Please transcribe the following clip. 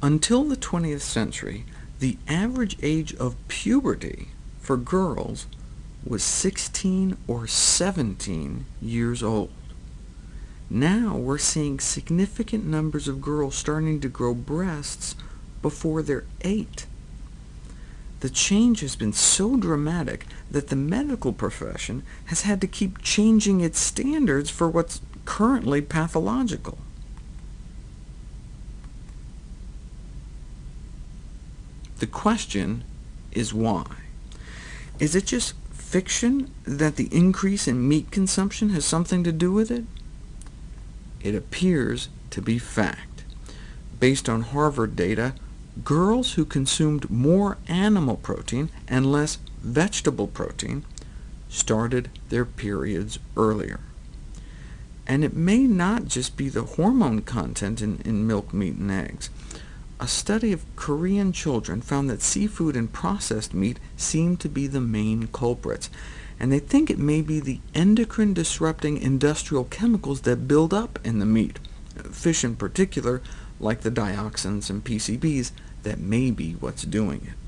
Until the 20th century, the average age of puberty for girls was 16 or 17 years old. Now we're seeing significant numbers of girls starting to grow breasts before they're 8. The change has been so dramatic that the medical profession has had to keep changing its standards for what's currently pathological. The question is why. Is it just fiction that the increase in meat consumption has something to do with it? It appears to be fact. Based on Harvard data, girls who consumed more animal protein and less vegetable protein started their periods earlier. And it may not just be the hormone content in, in milk, meat, and eggs. A study of Korean children found that seafood and processed meat seem to be the main culprits, and they think it may be the endocrine-disrupting industrial chemicals that build up in the meat, fish in particular, like the dioxins and PCBs, that may be what's doing it.